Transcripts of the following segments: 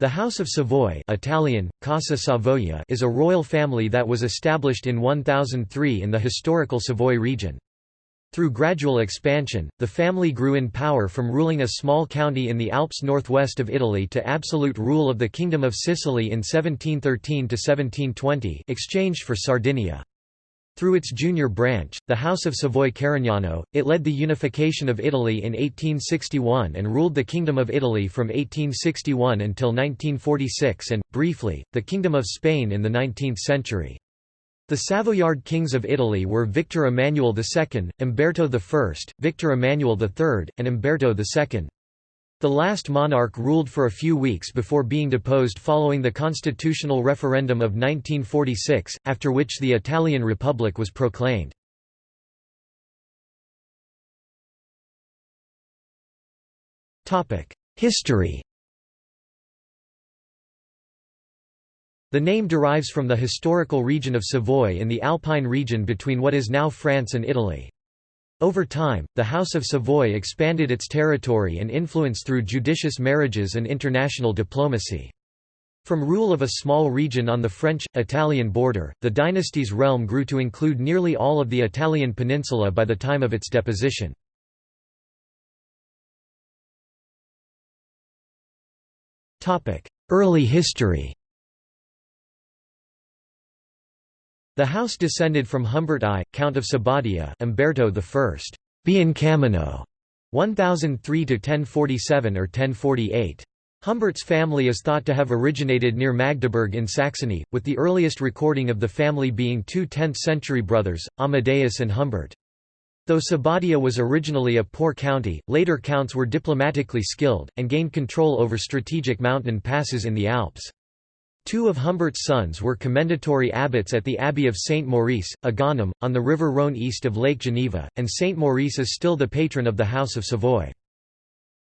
The House of Savoy Italian, Casa Savoia is a royal family that was established in 1003 in the historical Savoy region. Through gradual expansion, the family grew in power from ruling a small county in the Alps northwest of Italy to absolute rule of the Kingdom of Sicily in 1713–1720 exchanged for Sardinia. Through its junior branch, the House of Savoy-Carignano, it led the unification of Italy in 1861 and ruled the Kingdom of Italy from 1861 until 1946 and, briefly, the Kingdom of Spain in the 19th century. The Savoyard kings of Italy were Victor Emmanuel II, Umberto I, Victor Emmanuel III, and Umberto II. The last monarch ruled for a few weeks before being deposed following the constitutional referendum of 1946, after which the Italian Republic was proclaimed. History The name derives from the historical region of Savoy in the Alpine region between what is now France and Italy. Over time, the House of Savoy expanded its territory and influence through judicious marriages and international diplomacy. From rule of a small region on the French-Italian border, the dynasty's realm grew to include nearly all of the Italian peninsula by the time of its deposition. Early history The house descended from Humbert I, Count of Sabaudia Umberto I. Biancamano, 1003–1047 or 1048. Humbert's family is thought to have originated near Magdeburg in Saxony, with the earliest recording of the family being two 10th-century brothers, Amadeus and Humbert. Though Sabaudia was originally a poor county, later counts were diplomatically skilled, and gained control over strategic mountain passes in the Alps. Two of Humbert's sons were commendatory abbots at the Abbey of Saint Maurice, Agaunum, on the river Rhône east of Lake Geneva, and Saint Maurice is still the patron of the House of Savoy.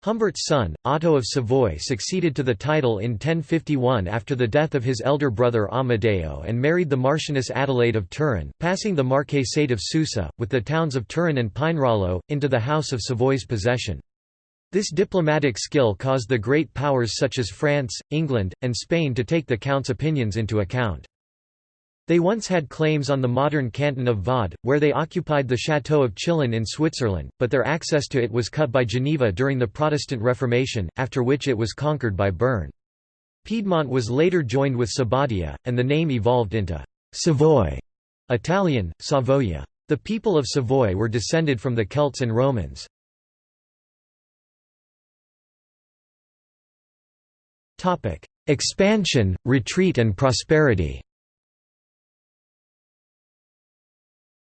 Humbert's son, Otto of Savoy succeeded to the title in 1051 after the death of his elder brother Amadeo and married the Marchioness Adelaide of Turin, passing the Marquisate of Susa, with the towns of Turin and Pinerolo, into the House of Savoy's possession. This diplomatic skill caused the great powers such as France, England, and Spain to take the Count's opinions into account. They once had claims on the modern canton of Vaud, where they occupied the Château of Chillon in Switzerland, but their access to it was cut by Geneva during the Protestant Reformation, after which it was conquered by Bern. Piedmont was later joined with Sabaudia, and the name evolved into Savoy, Italian, Savoia. The people of Savoy were descended from the Celts and Romans. Expansion, retreat and prosperity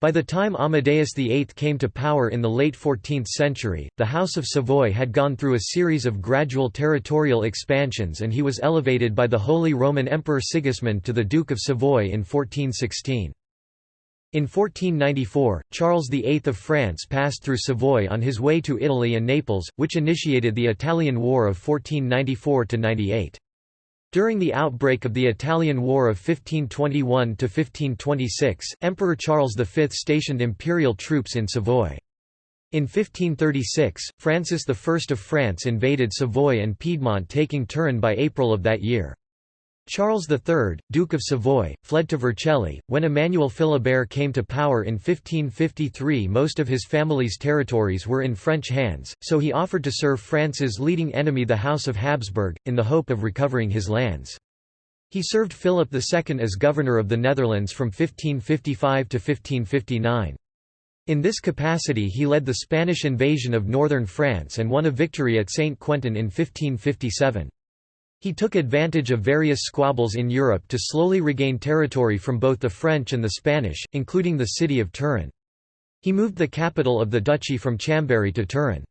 By the time Amadeus VIII came to power in the late 14th century, the House of Savoy had gone through a series of gradual territorial expansions and he was elevated by the Holy Roman Emperor Sigismund to the Duke of Savoy in 1416. In 1494, Charles VIII of France passed through Savoy on his way to Italy and Naples, which initiated the Italian War of 1494–98. During the outbreak of the Italian War of 1521–1526, Emperor Charles V stationed imperial troops in Savoy. In 1536, Francis I of France invaded Savoy and Piedmont taking Turin by April of that year. Charles III, Duke of Savoy, fled to Vercelli. When Emmanuel Philibert came to power in 1553 most of his family's territories were in French hands, so he offered to serve France's leading enemy the House of Habsburg, in the hope of recovering his lands. He served Philip II as governor of the Netherlands from 1555 to 1559. In this capacity he led the Spanish invasion of northern France and won a victory at Saint-Quentin in 1557. He took advantage of various squabbles in Europe to slowly regain territory from both the French and the Spanish, including the city of Turin. He moved the capital of the duchy from Chambéry to Turin.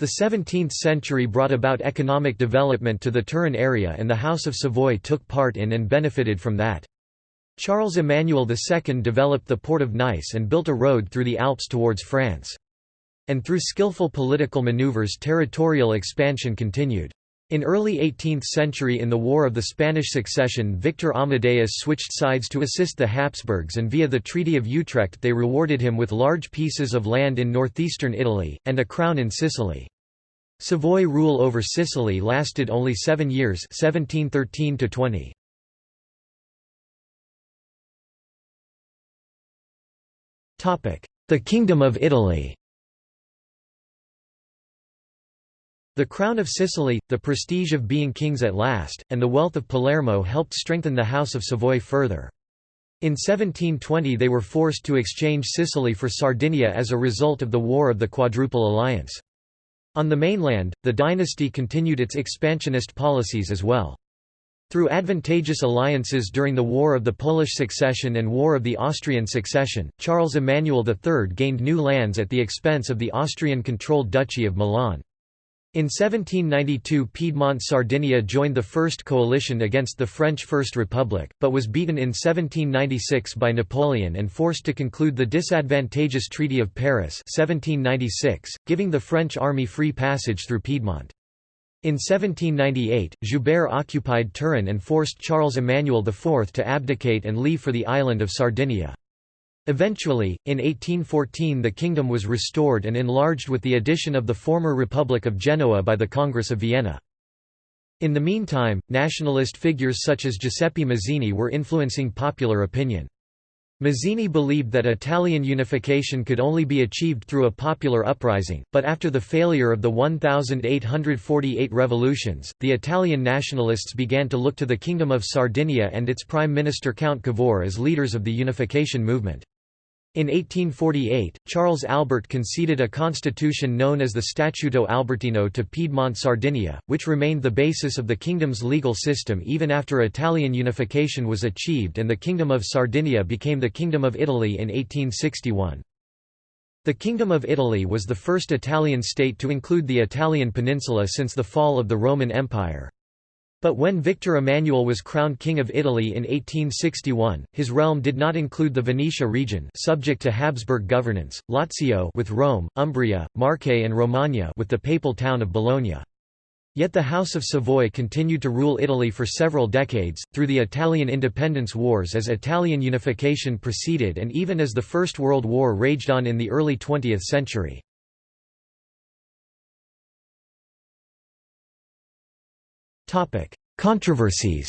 The 17th century brought about economic development to the Turin area and the House of Savoy took part in and benefited from that. Charles Emmanuel II developed the port of Nice and built a road through the Alps towards France. And through skillful political maneuvers territorial expansion continued. In early 18th century in the War of the Spanish Succession Victor Amadeus switched sides to assist the Habsburgs and via the Treaty of Utrecht they rewarded him with large pieces of land in northeastern Italy, and a crown in Sicily. Savoy rule over Sicily lasted only seven years 1713 -20. The Kingdom of Italy The crown of Sicily, the prestige of being kings at last, and the wealth of Palermo helped strengthen the House of Savoy further. In 1720 they were forced to exchange Sicily for Sardinia as a result of the War of the Quadruple Alliance. On the mainland, the dynasty continued its expansionist policies as well. Through advantageous alliances during the War of the Polish Succession and War of the Austrian Succession, Charles Emmanuel III gained new lands at the expense of the Austrian-controlled Duchy of Milan. In 1792 Piedmont-Sardinia joined the First Coalition against the French First Republic, but was beaten in 1796 by Napoleon and forced to conclude the disadvantageous Treaty of Paris 1796, giving the French army free passage through Piedmont. In 1798, Joubert occupied Turin and forced Charles Emmanuel IV to abdicate and leave for the island of Sardinia. Eventually, in 1814 the kingdom was restored and enlarged with the addition of the former Republic of Genoa by the Congress of Vienna. In the meantime, nationalist figures such as Giuseppe Mazzini were influencing popular opinion. Mazzini believed that Italian unification could only be achieved through a popular uprising, but after the failure of the 1848 revolutions, the Italian nationalists began to look to the Kingdom of Sardinia and its Prime Minister Count Cavour as leaders of the unification movement. In 1848, Charles Albert conceded a constitution known as the Statuto Albertino to Piedmont Sardinia, which remained the basis of the kingdom's legal system even after Italian unification was achieved and the Kingdom of Sardinia became the Kingdom of Italy in 1861. The Kingdom of Italy was the first Italian state to include the Italian peninsula since the fall of the Roman Empire. But when Victor Emmanuel was crowned King of Italy in 1861, his realm did not include the Venetia region subject to Habsburg governance, Lazio with Rome, Umbria, Marche and Romagna with the papal town of Bologna. Yet the House of Savoy continued to rule Italy for several decades, through the Italian independence wars as Italian unification proceeded and even as the First World War raged on in the early 20th century. Controversies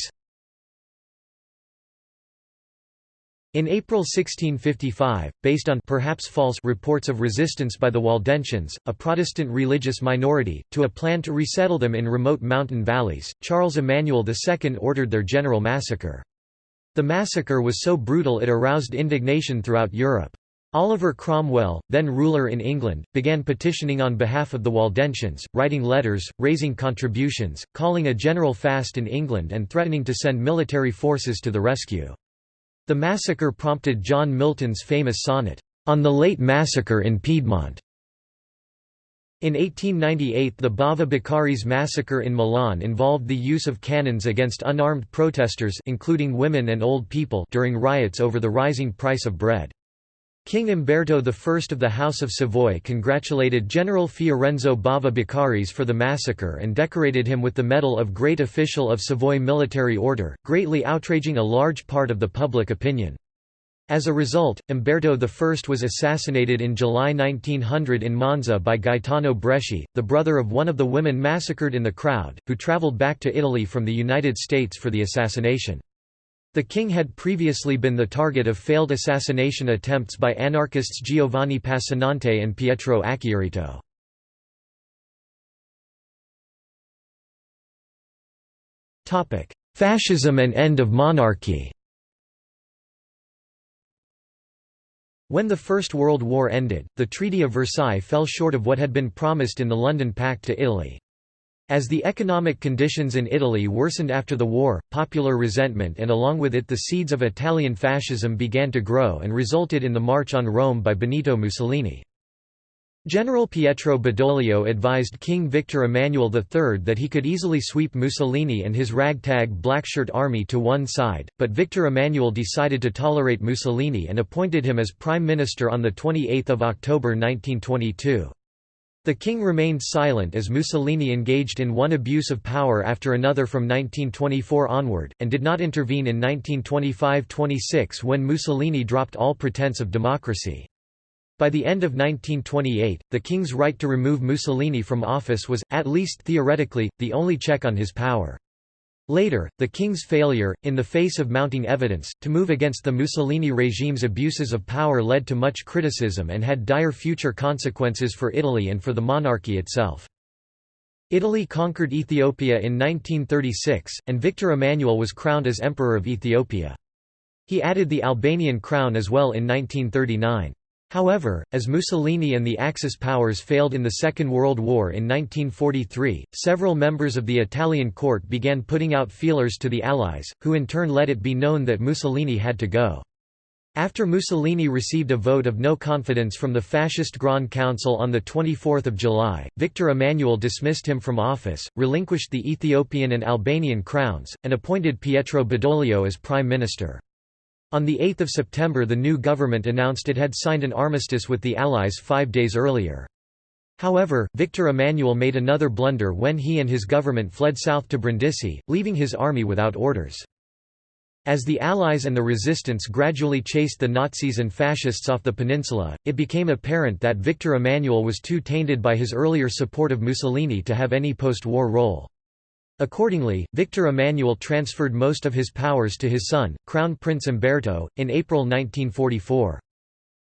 In April 1655, based on perhaps false reports of resistance by the Waldensians, a Protestant religious minority, to a plan to resettle them in remote mountain valleys, Charles Emmanuel II ordered their general massacre. The massacre was so brutal it aroused indignation throughout Europe. Oliver Cromwell, then ruler in England, began petitioning on behalf of the Waldensians, writing letters, raising contributions, calling a general fast in England and threatening to send military forces to the rescue. The massacre prompted John Milton's famous sonnet, "'On the Late Massacre in Piedmont' In 1898 the Bava Beccaris massacre in Milan involved the use of cannons against unarmed protesters including women and old people during riots over the rising price of bread. King Umberto I of the House of Savoy congratulated General Fiorenzo Bava Beccaris for the massacre and decorated him with the Medal of Great Official of Savoy Military Order, greatly outraging a large part of the public opinion. As a result, Umberto I was assassinated in July 1900 in Monza by Gaetano Bresci, the brother of one of the women massacred in the crowd, who travelled back to Italy from the United States for the assassination. The king had previously been the target of failed assassination attempts by anarchists Giovanni Passanante and Pietro Acciarito. Fascism and end of monarchy When the First World War ended, the Treaty of Versailles fell short of what had been promised in the London Pact to Italy. As the economic conditions in Italy worsened after the war, popular resentment and along with it the seeds of Italian fascism began to grow and resulted in the March on Rome by Benito Mussolini. General Pietro Badoglio advised King Victor Emmanuel III that he could easily sweep Mussolini and his ragtag blackshirt army to one side, but Victor Emmanuel decided to tolerate Mussolini and appointed him as prime minister on 28 October 1922. The king remained silent as Mussolini engaged in one abuse of power after another from 1924 onward, and did not intervene in 1925–26 when Mussolini dropped all pretense of democracy. By the end of 1928, the king's right to remove Mussolini from office was, at least theoretically, the only check on his power. Later, the king's failure, in the face of mounting evidence, to move against the Mussolini regime's abuses of power led to much criticism and had dire future consequences for Italy and for the monarchy itself. Italy conquered Ethiopia in 1936, and Victor Emmanuel was crowned as Emperor of Ethiopia. He added the Albanian crown as well in 1939. However, as Mussolini and the Axis powers failed in the Second World War in 1943, several members of the Italian court began putting out feelers to the Allies, who in turn let it be known that Mussolini had to go. After Mussolini received a vote of no confidence from the Fascist Grand Council on 24 July, Victor Emmanuel dismissed him from office, relinquished the Ethiopian and Albanian crowns, and appointed Pietro Badoglio as prime minister. On 8 September the new government announced it had signed an armistice with the Allies five days earlier. However, Victor Emmanuel made another blunder when he and his government fled south to Brindisi, leaving his army without orders. As the Allies and the resistance gradually chased the Nazis and Fascists off the peninsula, it became apparent that Victor Emmanuel was too tainted by his earlier support of Mussolini to have any post-war role. Accordingly, Victor Emmanuel transferred most of his powers to his son, Crown Prince Umberto, in April 1944.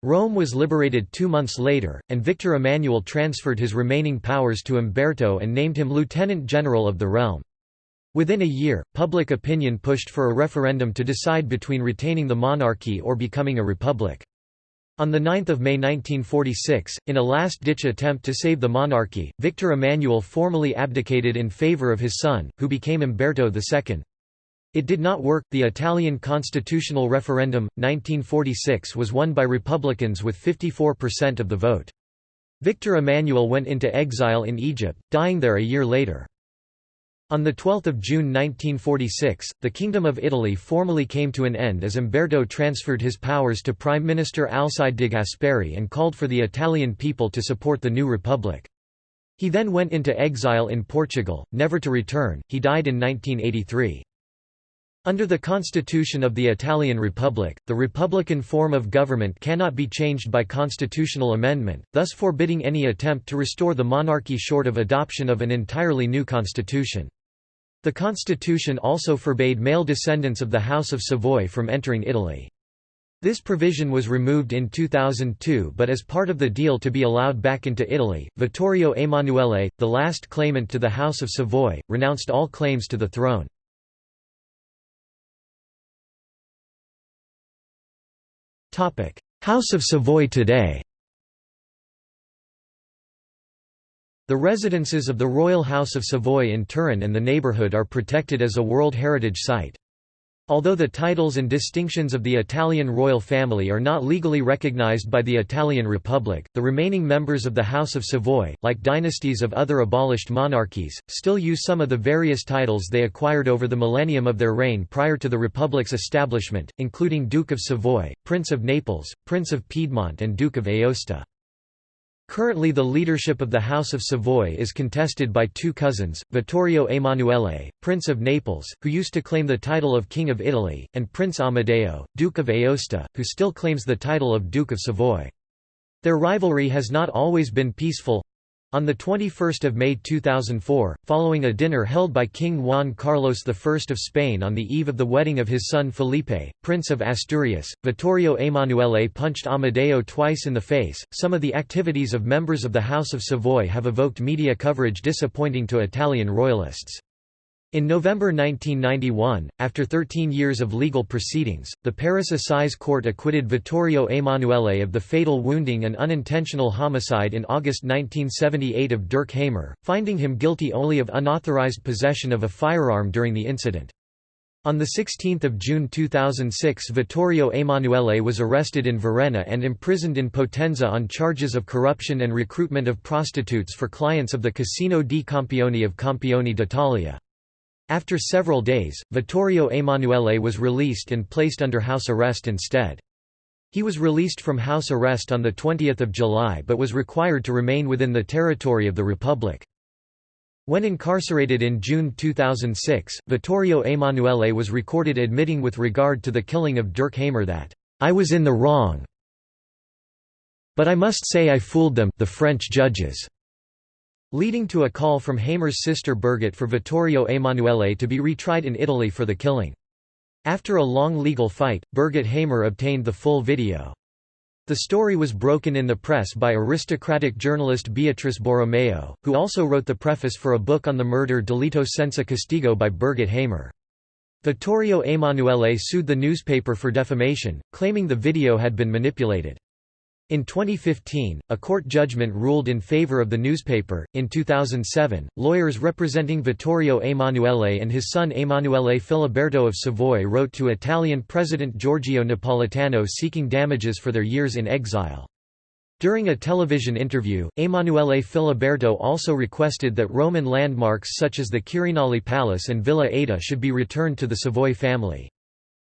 Rome was liberated two months later, and Victor Emmanuel transferred his remaining powers to Umberto and named him Lieutenant General of the realm. Within a year, public opinion pushed for a referendum to decide between retaining the monarchy or becoming a republic. On 9 May 1946, in a last-ditch attempt to save the monarchy, Victor Emmanuel formally abdicated in favor of his son, who became Umberto II. It did not work. The Italian constitutional referendum, 1946 was won by Republicans with 54% of the vote. Victor Emmanuel went into exile in Egypt, dying there a year later. On 12 June 1946, the Kingdom of Italy formally came to an end as Umberto transferred his powers to Prime Minister Alcide de Gasperi and called for the Italian people to support the new republic. He then went into exile in Portugal, never to return, he died in 1983. Under the constitution of the Italian Republic, the republican form of government cannot be changed by constitutional amendment, thus forbidding any attempt to restore the monarchy short of adoption of an entirely new constitution. The constitution also forbade male descendants of the House of Savoy from entering Italy. This provision was removed in 2002 but as part of the deal to be allowed back into Italy, Vittorio Emanuele, the last claimant to the House of Savoy, renounced all claims to the throne. House of Savoy today The residences of the Royal House of Savoy in Turin and the neighbourhood are protected as a World Heritage Site. Although the titles and distinctions of the Italian royal family are not legally recognized by the Italian Republic, the remaining members of the House of Savoy, like dynasties of other abolished monarchies, still use some of the various titles they acquired over the millennium of their reign prior to the Republic's establishment, including Duke of Savoy, Prince of Naples, Prince of Piedmont and Duke of Aosta. Currently the leadership of the House of Savoy is contested by two cousins, Vittorio Emanuele, Prince of Naples, who used to claim the title of King of Italy, and Prince Amadeo, Duke of Aosta, who still claims the title of Duke of Savoy. Their rivalry has not always been peaceful, on 21 May 2004, following a dinner held by King Juan Carlos I of Spain on the eve of the wedding of his son Felipe, Prince of Asturias, Vittorio Emanuele punched Amadeo twice in the face. Some of the activities of members of the House of Savoy have evoked media coverage disappointing to Italian royalists. In November 1991, after 13 years of legal proceedings, the Paris Assize Court acquitted Vittorio Emanuele of the fatal wounding and unintentional homicide in August 1978 of Dirk Hamer, finding him guilty only of unauthorized possession of a firearm during the incident. On 16 June 2006 Vittorio Emanuele was arrested in Varenna and imprisoned in Potenza on charges of corruption and recruitment of prostitutes for clients of the Casino di Campione of Campione d'Italia. After several days, Vittorio Emanuele was released and placed under house arrest instead. He was released from house arrest on 20 July but was required to remain within the territory of the Republic. When incarcerated in June 2006, Vittorio Emanuele was recorded admitting with regard to the killing of Dirk Hamer that, "...I was in the wrong." But I must say I fooled them the French judges." Leading to a call from Hamer's sister Birgit for Vittorio Emanuele to be retried in Italy for the killing. After a long legal fight, Birgit Hamer obtained the full video. The story was broken in the press by aristocratic journalist Beatrice Borromeo, who also wrote the preface for a book on the murder Delitto senza castigo by Birgit Hamer. Vittorio Emanuele sued the newspaper for defamation, claiming the video had been manipulated. In 2015, a court judgment ruled in favor of the newspaper. In 2007, lawyers representing Vittorio Emanuele and his son Emanuele Filiberto of Savoy wrote to Italian President Giorgio Napolitano seeking damages for their years in exile. During a television interview, Emanuele Filiberto also requested that Roman landmarks such as the Quirinale Palace and Villa Ada should be returned to the Savoy family.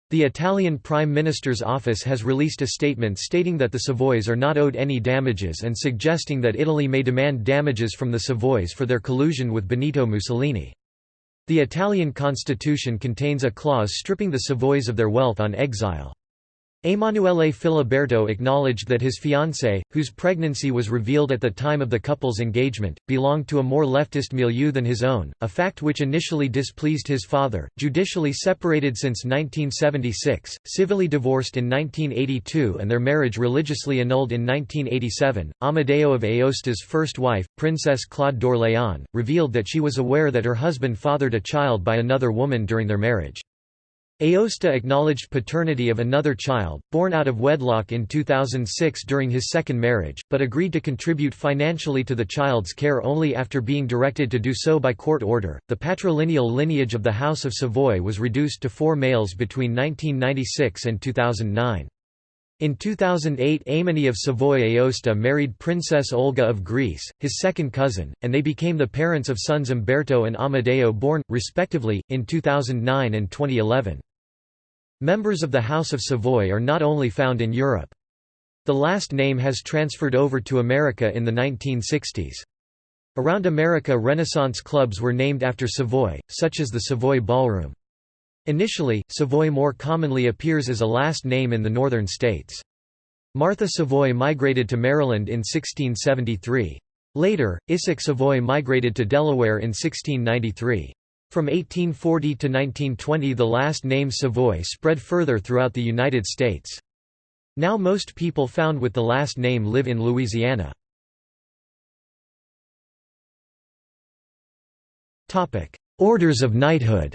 The Italian Prime Minister's office has released a statement stating that the Savoys are not owed any damages and suggesting that Italy may demand damages from the Savoys for their collusion with Benito Mussolini. The Italian constitution contains a clause stripping the Savoys of their wealth on exile. Emanuele Filiberto acknowledged that his fiancée, whose pregnancy was revealed at the time of the couple's engagement, belonged to a more leftist milieu than his own, a fact which initially displeased his father. Judicially separated since 1976, civilly divorced in 1982, and their marriage religiously annulled in 1987, Amadeo of Aosta's first wife, Princess Claude d'Orléans, revealed that she was aware that her husband fathered a child by another woman during their marriage. Aosta acknowledged paternity of another child, born out of wedlock in 2006 during his second marriage, but agreed to contribute financially to the child's care only after being directed to do so by court order. The patrilineal lineage of the House of Savoy was reduced to four males between 1996 and 2009. In 2008 Aimone of Savoy Aosta married Princess Olga of Greece, his second cousin, and they became the parents of sons Umberto and Amadeo born, respectively, in 2009 and 2011. Members of the House of Savoy are not only found in Europe. The last name has transferred over to America in the 1960s. Around America Renaissance clubs were named after Savoy, such as the Savoy Ballroom. Initially, Savoy more commonly appears as a last name in the northern states. Martha Savoy migrated to Maryland in 1673. Later, Isaac Savoy migrated to Delaware in 1693. From 1840 to 1920 the last name Savoy spread further throughout the United States. Now most people found with the last name live in Louisiana. Orders of knighthood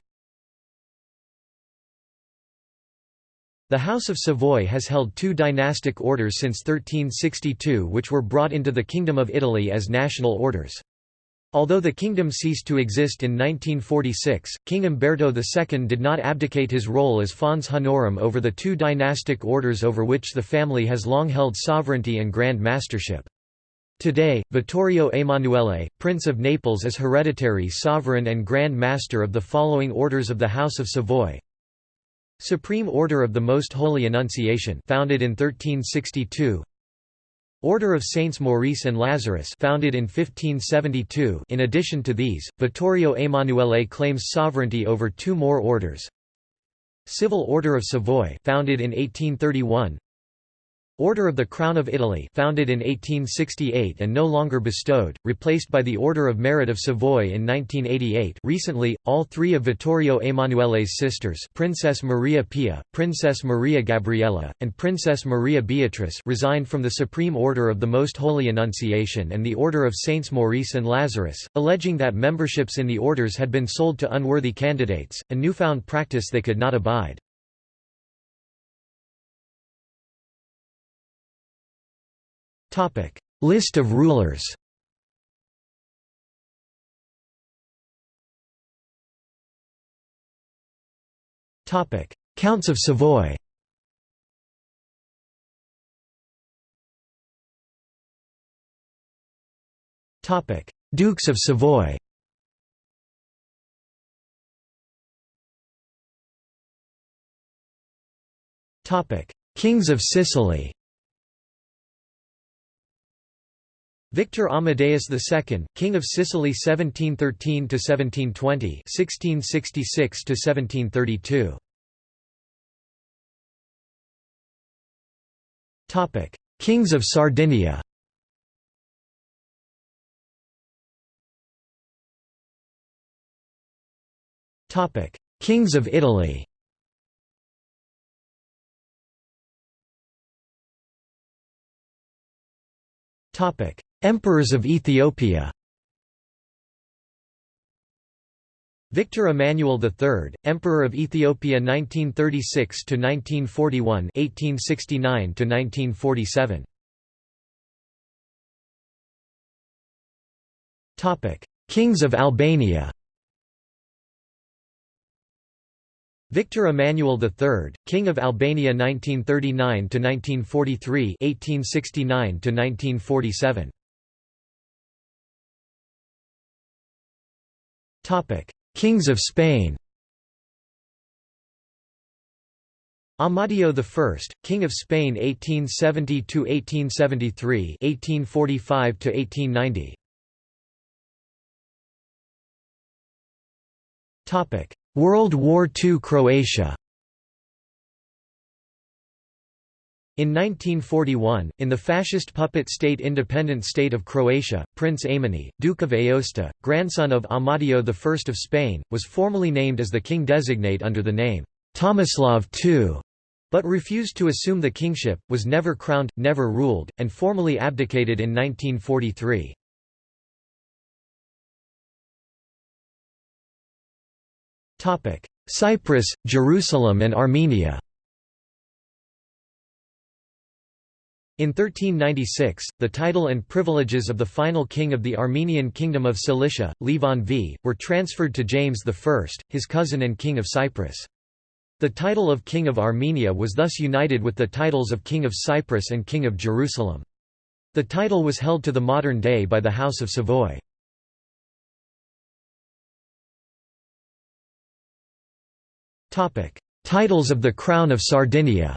The House of Savoy has held two dynastic orders since 1362 which were brought into the Kingdom of Italy as national orders. Although the kingdom ceased to exist in 1946, King Umberto II did not abdicate his role as fons honorum over the two dynastic orders over which the family has long held sovereignty and grand mastership. Today, Vittorio Emanuele, Prince of Naples is hereditary sovereign and Grand Master of the following orders of the House of Savoy Supreme Order of the Most Holy Annunciation founded in 1362 Order of Saints Maurice and Lazarus founded in 1572 in addition to these, Vittorio Emanuele claims sovereignty over two more orders. Civil Order of Savoy founded in 1831 Order of the Crown of Italy founded in 1868 and no longer bestowed, replaced by the Order of Merit of Savoy in 1988 recently, all three of Vittorio Emanuele's sisters Princess Maria Pia, Princess Maria Gabriella, and Princess Maria Beatrice resigned from the Supreme Order of the Most Holy Annunciation and the Order of Saints Maurice and Lazarus, alleging that memberships in the orders had been sold to unworthy candidates, a newfound practice they could not abide. Topic: List of rulers. Topic: Counts of Savoy. Topic: Dukes of Savoy. Topic: Kings of Sicily. Victor Amadeus II, King of Sicily 1713–1720 1666–1732 Topic: Kings of Sardinia. Topic: Kings of Italy Emperors of Ethiopia Victor Emmanuel III, Emperor of Ethiopia 1936 to 1941, 1869 to 1947. Topic: Kings of Albania. Victor Emmanuel III, King of Albania 1939 to 1943, 1869 to 1947. Kings of Spain. Amadeo I, King of Spain 1870–1873 1845–1890 World War II Croatia In 1941, in the fascist puppet state independent state of Croatia, Prince Aimone, Duke of Aosta, grandson of Amadeo I of Spain, was formally named as the king designate under the name, Tomislav II, but refused to assume the kingship, was never crowned, never ruled, and formally abdicated in 1943. Cyprus, Jerusalem and Armenia In 1396, the title and privileges of the final king of the Armenian Kingdom of Cilicia, Levon V, were transferred to James I, his cousin and king of Cyprus. The title of King of Armenia was thus united with the titles of King of Cyprus and King of Jerusalem. The title was held to the modern day by the House of Savoy. Titles of the Crown of Sardinia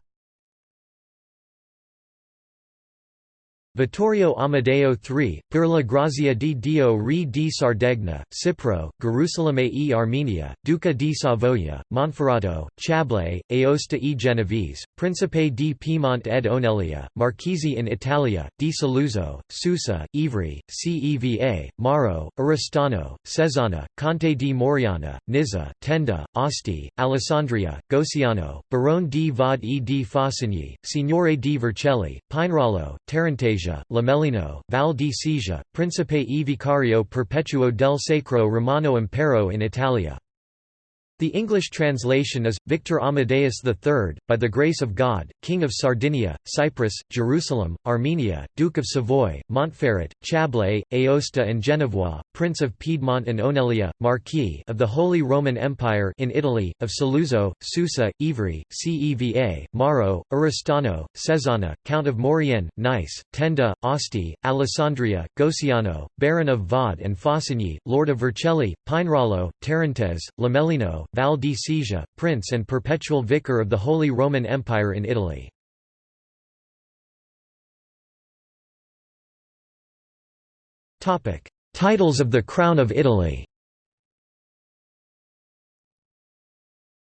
Vittorio Amadeo III, per la grazia di Dio re di Sardegna, Cipro, Gerusalemme e Armenia, Duca di Savoia, Monferrato, Chablais, Aosta e Genovese, Principe di Piemont ed Onelia, Marchesi in Italia, di Saluzzo, Susa, Ivry, Ceva, Maro, Oristano, Cesana, Conte di Moriana, Nizza, Tenda, Asti, Alessandria, Goceano, Barone di Vaud e di Faucigny, Signore di Vercelli, Pinerolo, Tarantasia, Lomellino, Val di Sesia, Principe e Vicario Perpetuo del Sacro Romano Impero in Italia. The English translation is, Victor Amadeus III, by the grace of God, King of Sardinia, Cyprus, Jerusalem, Armenia, Duke of Savoy, Montferrat, Chablais, Aosta and Genevois, Prince of Piedmont and Onelia, Marquis of the Holy Roman Empire in Italy, of Saluzzo, Susa, Ivry, Ceva, Maro, Oristano, Cesana, Count of Maurienne, Nice, Tenda, Asti, Alessandria, Goceano, Baron of Vaud and Faucigny, Lord of Vercelli, Pinerolo, Tarentaise, Lomellino, Val di Sesia, Prince and Perpetual Vicar of the Holy Roman Empire in Italy. Titles of the Crown of Italy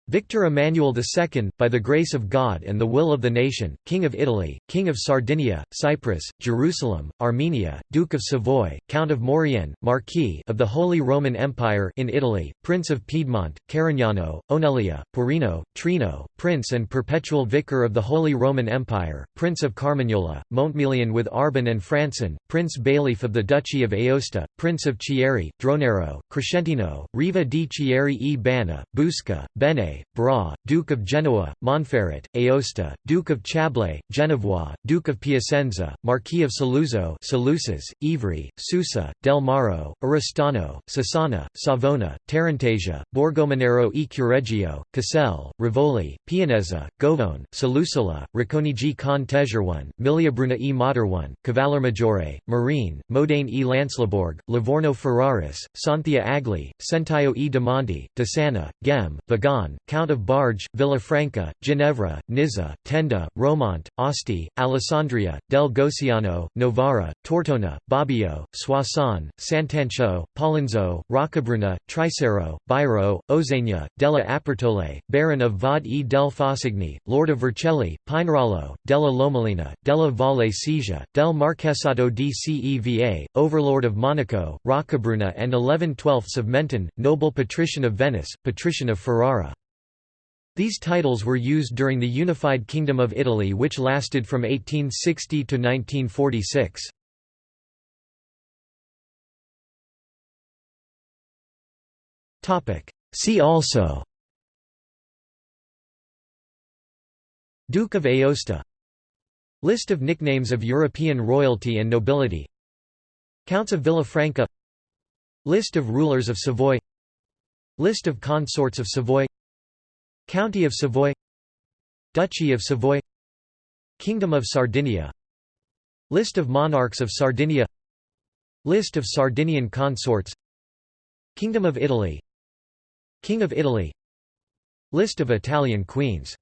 Victor Emmanuel II, by the grace of God and the will of the nation, King of Italy, King of Sardinia, Cyprus, Jerusalem, Armenia, Duke of Savoy, Count of Maurienne, Marquis of the Holy Roman Empire in Italy, Prince of Piedmont, Carignano, Onelia, Poirino, Trino, Prince and Perpetual Vicar of the Holy Roman Empire, Prince of Carmagnola, Montmélian with Arbon and Francin, Prince Bailiff of the Duchy of Aosta, Prince of Chieri, Dronero, Crescentino, Riva di Chieri e Banna, Busca, Bene, Bra, Duke of Genoa, Monferrat, Aosta, Duke of Chablais, Genevois, Duke of Piacenza, Marquis of Saluzzo Saluces, Ivry, Susa, Del Maro, Oristano, Sassana, Savona, Tarantasia, Borgomanero e Cureggio, Caselle, Rivoli, Pianezza, Govone, Salusola, Racconigi con Tegerone, Miliabruna e Materone, Cavallermaggiore, Marine, Modane e Lanslebourg, Livorno Ferraris, Santhia Agli, Sentaio e Damonti, Desana, Gem, Vagon, Count of Barge, Villafranca, Ginevra, Nizza, Tenda, Romont, Asti, Alessandria, del Goceano, Novara, Tortona, Bobbio, Soissons, Santancho, Pollenzo, Roccabruna, Tricero, Bairo, Ozegna, della Apertole, Baron of Vaud e del Faucigny, Lord of Vercelli, Pinerolo, della Lomellina, della Valle Sesia, del Marquesado di Ceva, Overlord of Monaco, Roccabruna and 11 twelfths of Menton, noble patrician of Venice, patrician of Ferrara. These titles were used during the Unified Kingdom of Italy which lasted from 1860 to 1946. See also Duke of Aosta List of nicknames of European royalty and nobility Counts of Villafranca List of rulers of Savoy List of consorts of Savoy County of Savoy Duchy of Savoy Kingdom of Sardinia List of monarchs of Sardinia List of Sardinian consorts Kingdom of Italy King of Italy List of Italian queens